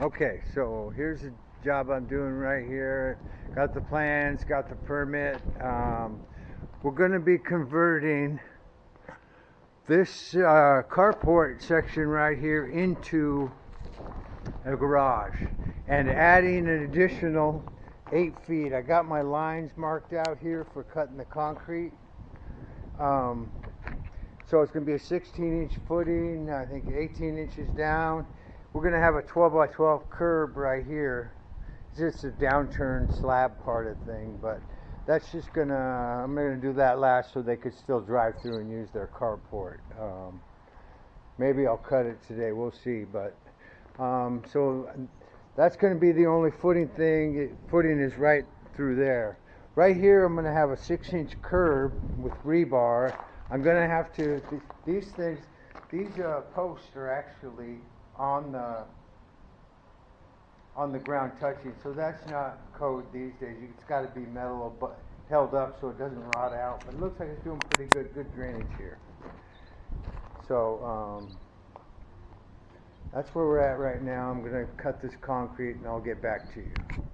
Okay, so here's the job I'm doing right here. Got the plans, got the permit. Um, we're going to be converting this uh, carport section right here into a garage and adding an additional eight feet. I got my lines marked out here for cutting the concrete. Um, so it's going to be a 16 inch footing, I think 18 inches down. We're going to have a 12 by 12 curb right here. It's just a downturn slab part of thing, but that's just going to, I'm going to do that last so they could still drive through and use their carport. Um, maybe I'll cut it today, we'll see, but um, so that's going to be the only footing thing. Footing is right through there. Right here, I'm going to have a six inch curb with rebar. I'm going to have to, th- these things, these uh, posts are actually on the, on the ground touching, so that's not code these days. It's got to be metal but held up so it doesn't rot out. But it looks like it's doing pretty good, good drainage here. So, um, that's where we're at right now. I'm gonna cut this concrete and I'll get back to you.